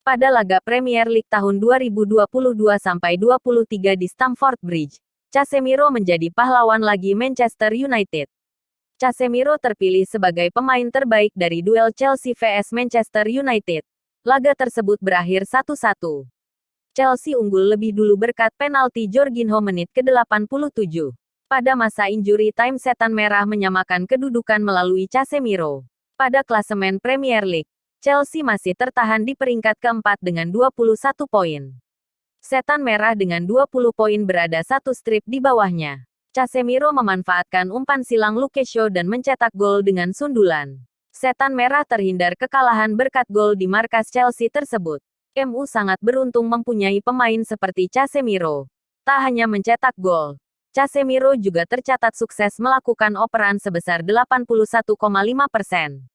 Pada laga Premier League tahun 2022-23 di Stamford Bridge, Casemiro menjadi pahlawan lagi Manchester United. Casemiro terpilih sebagai pemain terbaik dari duel Chelsea vs Manchester United. Laga tersebut berakhir 1-1. Chelsea unggul lebih dulu berkat penalti Jorginho menit ke-87. Pada masa injury time setan merah menyamakan kedudukan melalui Casemiro. Pada klasemen Premier League, Chelsea masih tertahan di peringkat keempat dengan 21 poin. Setan Merah dengan 20 poin berada satu strip di bawahnya. Casemiro memanfaatkan umpan silang Luke Shaw dan mencetak gol dengan sundulan. Setan Merah terhindar kekalahan berkat gol di markas Chelsea tersebut. MU sangat beruntung mempunyai pemain seperti Casemiro. Tak hanya mencetak gol, Casemiro juga tercatat sukses melakukan operan sebesar 81,5 persen.